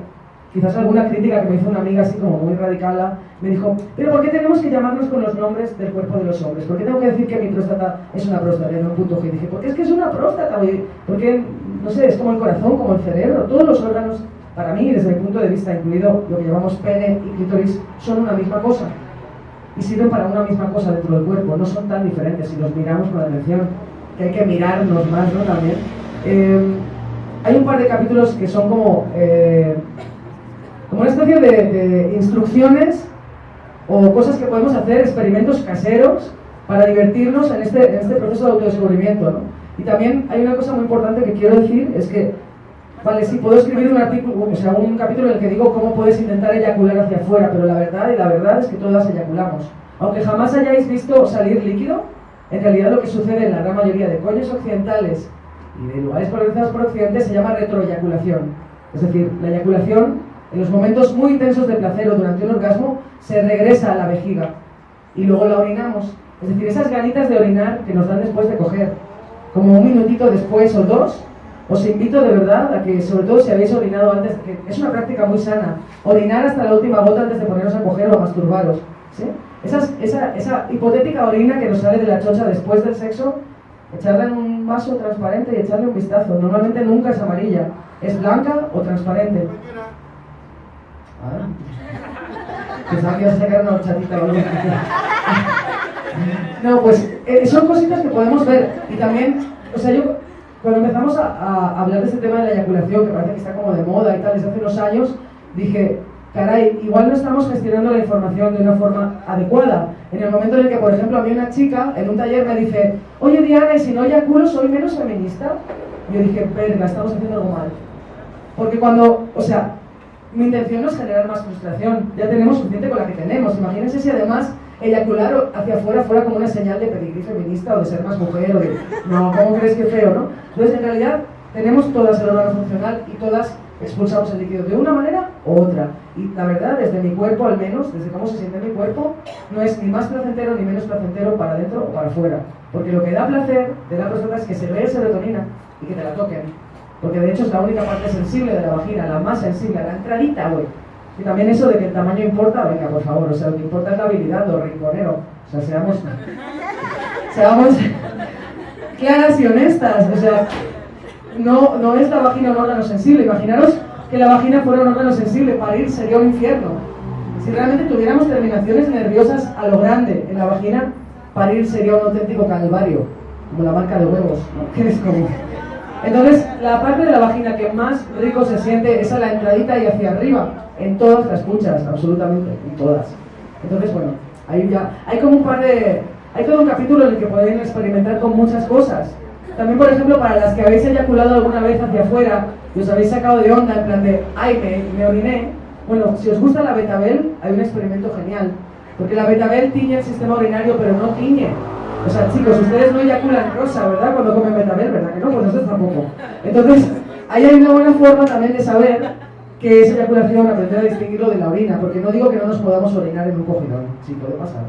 quizás alguna crítica que me hizo una amiga así como muy radical, me dijo, pero ¿por qué tenemos que llamarnos con los nombres del cuerpo de los hombres? ¿Por qué tengo que decir que mi próstata es una próstata en un punto G? Y dije, porque es que es una próstata, porque, no sé, es como el corazón, como el cerebro, todos los órganos, para mí, desde mi punto de vista, incluido lo que llamamos pene y clítoris, son una misma cosa. Y sirven para una misma cosa dentro del cuerpo, no son tan diferentes si los miramos con atención, que hay que mirarnos más, ¿no? También. Eh, hay un par de capítulos que son como... Eh, como una especie de, instrucciones o cosas que podemos hacer, experimentos caseros para divertirnos en este, en este proceso de autodescubrimiento. ¿no? Y también hay una cosa muy importante que quiero decir, es que, vale, sí, puedo escribir un artículo, o sea, un capítulo en el que digo cómo puedes intentar eyacular hacia afuera, pero la verdad, y la verdad es que todas eyaculamos. Aunque jamás hayáis visto salir líquido, en realidad lo que sucede en la gran mayoría de coños occidentales y de lugares colonizados por Occidente se llama retroeyaculación. Es decir, la eyaculación, en los momentos muy intensos de placer o durante un orgasmo, se regresa a la vejiga y luego la orinamos. Es decir, esas ganitas de orinar que nos dan después de coger, como un minutito después o dos, os invito de verdad a que, sobre todo si habéis orinado antes, que es una práctica muy sana, orinar hasta la última gota antes de poneros a coger o a masturbaros. ¿sí? esa, esa hipotética orina que nos sale de la chocha después del sexo, echarla en un vaso transparente y echarle un vistazo. Normalmente nunca es amarilla, es blanca o transparente. Ah, que sacar una horchatita. No, pues eh, son cositas que podemos ver. Y también, o sea, yo cuando empezamos a, hablar de este tema de la eyaculación, que parece que está como de moda y tal, desde hace unos años, dije, caray, igual no estamos gestionando la información de una forma adecuada. En el momento en el que, por ejemplo, a mí una chica en un taller me dice, oye Diana, si no eyaculo, soy menos feminista. Yo dije, verga, estamos haciendo algo mal. Porque cuando, o sea, mi intención no es generar más frustración, ya tenemos suficiente con la que tenemos. Imagínense si además eyacular hacia afuera fuera como una señal de pedigrí feminista o de ser más mujer o de, no, ¿cómo crees que feo, no? Entonces, en realidad, tenemos todas el órgano funcional y todas expulsamos el líquido de una manera u otra. Y la verdad, desde mi cuerpo al menos, desde cómo se siente mi cuerpo, no es ni más placentero ni menos placentero para adentro o para afuera. Porque lo que da placer de la próstata es que se vea serotonina y que te la toquen. Porque de hecho es la única parte sensible de la vagina, la más sensible, la entradita, güey. Y también eso de que el tamaño importa, venga, por favor, o sea, lo que importa es la habilidad, lo rinconero. O sea, seamos, <laughs> seamos claras y honestas. O sea, no, no es la vagina un órgano sensible. Imaginaros que la vagina fuera un órgano sensible, parir sería un infierno. Si realmente tuviéramos terminaciones nerviosas a lo grande en la vagina, parir sería un auténtico calvario, como la marca de huevos, ¿no? <laughs> es como... Entonces, la parte de la vagina que más rico se siente es a la entradita y hacia arriba, en todas las puchas, absolutamente, en todas. Entonces, bueno, ahí ya, hay como un par de, hay todo un capítulo en el que pueden experimentar con muchas cosas. También, por ejemplo, para las que habéis eyaculado alguna vez hacia afuera y os habéis sacado de onda en plan de, ay, me, me oriné, bueno, si os gusta la betabel, hay un experimento genial. Porque la betabel tiñe el sistema urinario, pero no tiñe. O sea, chicos, ustedes no eyaculan rosa, ¿verdad? Cuando comen betabel, ¿verdad que no? Pues ustedes tampoco. Entonces, ahí hay una buena forma también de saber qué es eyaculación, aprender a distinguirlo de la orina. Porque no digo que no nos podamos orinar en un cogidón. Sí, puede pasar.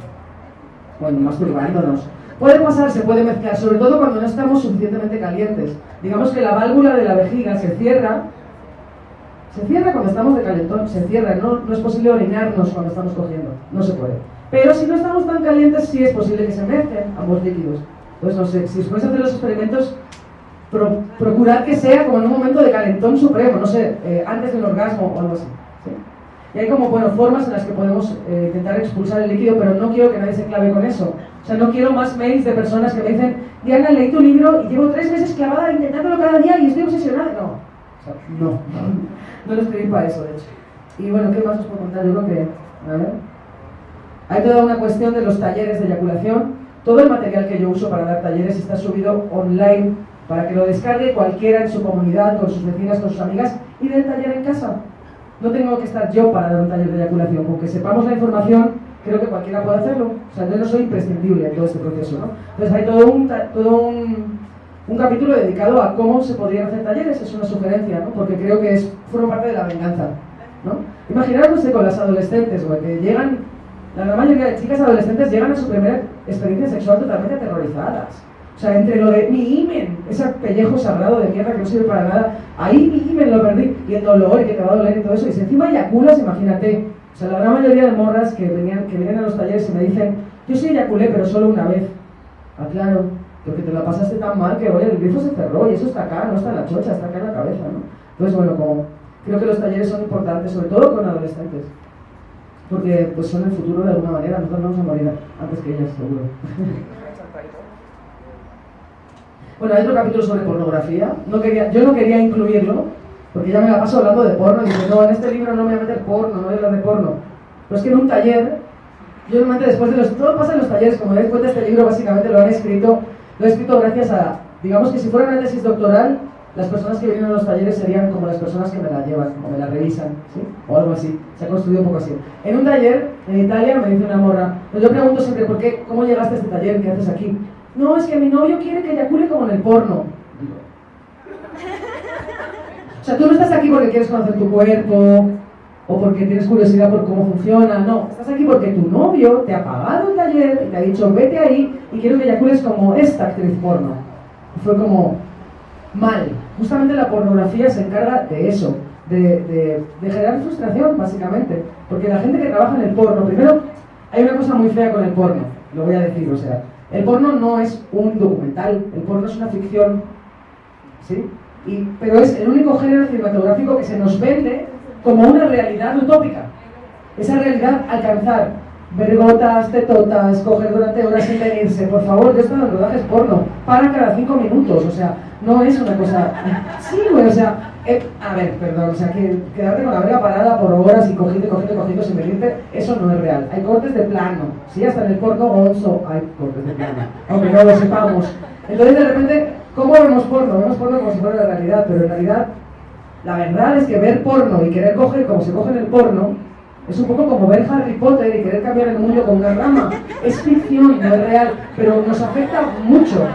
Bueno, masturbándonos. Puede pasar, se puede mezclar, sobre todo cuando no estamos suficientemente calientes. Digamos que la válvula de la vejiga se cierra, se cierra cuando estamos de calentón, se cierra, no, no es posible orinarnos cuando estamos cogiendo, no se puede. Pero si no estamos tan calientes, sí es posible que se mezclen ambos líquidos. Entonces, no sé, si os podéis hacer los experimentos, procurad que sea como en un momento de calentón supremo, no sé, eh, antes del orgasmo o algo así. Y hay como, bueno, formas en las que podemos eh, intentar expulsar el líquido, pero no quiero que nadie se clave con eso. O sea, no quiero más mails de personas que me dicen, Diana, leí tu libro y llevo tres meses clavada intentándolo cada día y estoy obsesionada. No, o sea, no, <laughs> no lo escribí para eso, de hecho. Y bueno, ¿qué más os puedo contar? Yo creo que, a ver, hay toda una cuestión de los talleres de eyaculación. Todo el material que yo uso para dar talleres está subido online para que lo descargue cualquiera en su comunidad, con sus vecinas, con sus amigas y del taller en casa. No tengo que estar yo para dar un taller de eyaculación, porque sepamos la información creo que cualquiera puede hacerlo. O sea, yo no soy imprescindible en todo este proceso, ¿no? Entonces hay todo un, todo un, un, capítulo dedicado a cómo se podrían hacer talleres, es una sugerencia, ¿no? Porque creo que es, forma parte de la venganza, ¿no? Imaginaros con las adolescentes, que llegan, la gran mayoría de chicas adolescentes llegan a su primera experiencia sexual totalmente aterrorizadas. O sea, entre lo de mi imen, ese pellejo sagrado de mierda que no sirve para nada, ahí mi imen lo perdí, y el dolor y que te va a doler y todo eso, y si encima eyaculas, imagínate, o sea, la gran mayoría de morras que, venían, que vienen a los talleres y me dicen, yo sí eyaculé, pero solo una vez. Ah, claro, porque te la pasaste tan mal que, oye, el grifo se cerró y eso está acá, no está en la chocha, está acá en la cabeza, ¿no? Entonces, bueno, como creo que los talleres son importantes, sobre todo con adolescentes, porque pues son el futuro de alguna manera, nosotros vamos a morir antes que ellas, seguro. <laughs> bueno, hay otro capítulo sobre pornografía, no quería, yo no quería incluirlo, porque ya me la paso hablando de porno y digo, no, en este libro no me voy a meter porno, no voy a hablar de porno. Pero es que en un taller yo normalmente después de los... Todo pasa en los talleres, como dais cuenta, este libro básicamente lo han escrito, lo he escrito gracias a, digamos que si fuera una tesis doctoral, las personas que vienen a los talleres serían como las personas que me la llevan, o me la revisan, ¿sí? O algo así. Se ha construido un poco así. En un taller, en Italia, me dice una morra, pues yo pregunto siempre, ¿por qué, ¿cómo llegaste a este taller? ¿Qué haces aquí? No, es que mi novio quiere que eyacule como en el porno. O sea, tú no estás aquí porque quieres conocer tu cuerpo, o porque tienes curiosidad por cómo funciona, no, estás aquí porque tu novio te ha pagado el taller y te ha dicho, vete ahí y quiero que eyacules como esta actriz porno. Y fue como, mal. Justamente la pornografía se encarga de eso, de, generar frustración, básicamente. Porque la gente que trabaja en el porno, primero, hay una cosa muy fea con el porno, lo voy a decir, o sea, el porno no es un documental, el porno es una ficción, ¿sí? Y, pero es el único género cinematográfico que se nos vende como una realidad utópica. Esa realidad alcanzar, ver gotas, tetotas, coger durante horas sin venirse, por favor, yo estoy en rodajes porno, para cada cinco minutos, o sea, no es una cosa... Sí, güey, o sea, eh, a ver, perdón, o sea, que quedarte con la verga parada por horas y cogiendo, cogiendo, cogiendo sin venirte, eso no es real. Hay cortes de plano, sí, hasta en el porno gonzo hay cortes de plano, aunque no lo sepamos. Entonces, de repente, ¿cómo vemos porno? Vemos porno como si fuera la realidad, pero en realidad, la verdad es que ver porno y querer coger como se coge el porno, es un poco como ver Harry Potter y querer cambiar el mundo con una rama. Es ficción, no es real, pero nos afecta mucho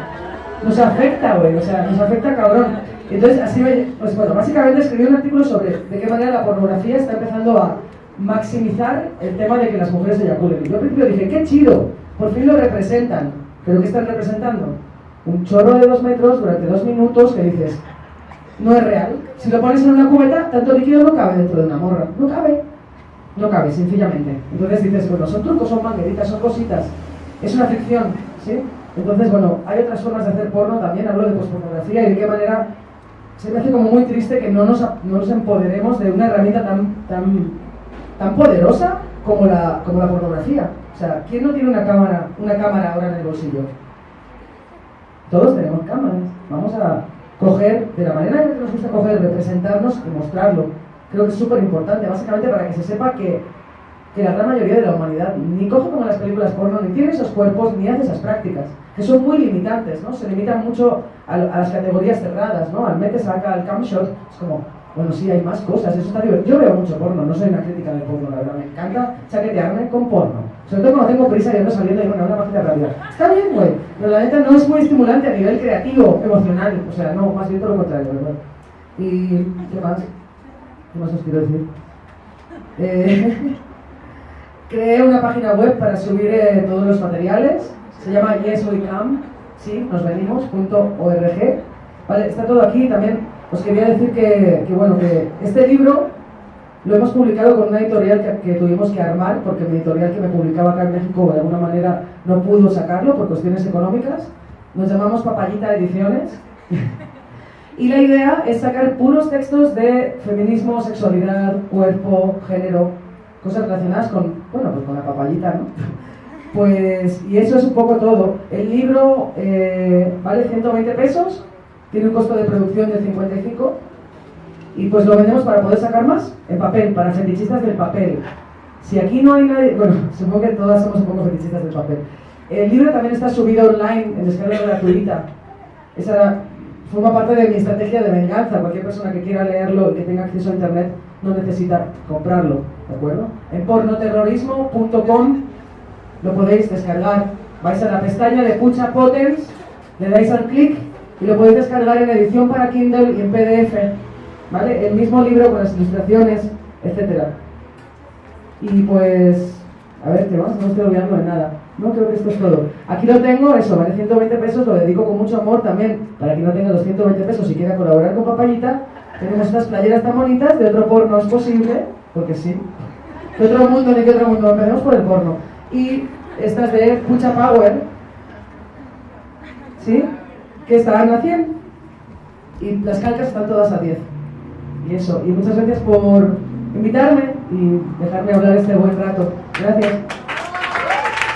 nos afecta, güey, o sea, nos afecta cabrón. Entonces, así me, pues bueno, básicamente escribí un artículo sobre de qué manera la pornografía está empezando a maximizar el tema de que las mujeres eyaculen. Y yo al principio dije, qué chido, por fin lo representan. ¿Pero qué están representando? Un chorro de dos metros durante dos minutos que dices, no es real. Si lo pones en una cubeta, tanto líquido no cabe dentro de una morra. No cabe. No cabe, sencillamente. Entonces dices, bueno, son trucos, son mangueritas, son cositas. Es una ficción, ¿sí? Entonces, bueno, hay otras formas de hacer porno también, hablo de pospornografía y de qué manera se me hace como muy triste que no nos, no nos empoderemos de una herramienta tan, tan, tan poderosa como la, como la pornografía. O sea, ¿quién no tiene una cámara, una cámara ahora en el bolsillo? Todos tenemos cámaras. Vamos a coger, de la manera que nos gusta coger, representarnos y mostrarlo. Creo que es súper importante, básicamente para que se sepa que que la gran mayoría de la humanidad ni coge como las películas porno, ni tiene esos cuerpos, ni hace esas prácticas, que son muy limitantes, ¿no? Se limitan mucho a, las categorías cerradas, ¿no? Al metes acá al cam shot, es como, bueno, sí, hay más cosas, eso está divertido. Yo veo mucho porno, no soy una crítica del porno, la verdad, me encanta chaquetearme con porno. Sobre todo cuando tengo prisa y ando saliendo y bueno, una página rápida. Está bien, güey, pero la neta no es muy estimulante a nivel creativo, emocional, o sea, no, más bien todo lo contrario, ¿verdad? ¿Y qué más? ¿Qué más os quiero decir? Eh, <laughs> creé una página web para subir eh, todos los materiales. Se llama yeswecam, sí, nos venimos.org. Vale, está todo aquí. También os quería decir que, bueno, que este libro lo hemos publicado con una editorial que, tuvimos que armar, porque mi editorial que me publicaba acá en México de alguna manera no pudo sacarlo por cuestiones económicas. Nos llamamos Papayita Ediciones. <laughs> y la idea es sacar puros textos de feminismo, sexualidad, cuerpo, género, cosas relacionadas con, bueno, pues con la papayita, ¿no? <laughs> Pues, y eso es un poco todo. El libro eh, vale 120 pesos, tiene un costo de producción de 55 y pues lo vendemos para poder sacar más en papel, para fetichistas del papel. Si aquí no hay nadie, bueno, <laughs> supongo que todas somos un poco fetichistas del papel. El libro también está subido online en descarga gratuita. Esa forma parte de mi estrategia de venganza. Cualquier persona que quiera leerlo y que tenga acceso a internet no necesita comprarlo, ¿de acuerdo? En pornoterrorismo.com lo podéis descargar. Vais a la pestaña de Pucha Potens, le dais al clic y lo podéis descargar en edición para Kindle y en PDF, ¿vale? El mismo libro con las ilustraciones, etcétera. Y pues, a ver, ¿qué más? No estoy olvidando de nada. No, creo que esto es todo. Aquí lo tengo, eso, vale 120 pesos, lo dedico con mucho amor también, para que no tenga los 120 pesos y quiera colaborar con Papayita. Tenemos estas playeras tan bonitas, de otro porno es posible, porque sí. De otro mundo, ni que otro mundo, empecemos por el porno. Y estas de Pucha Power, ¿sí? Que están a 100. Y las calcas están todas a 10. Y eso, y muchas gracias por invitarme y dejarme hablar este buen rato. Gracias.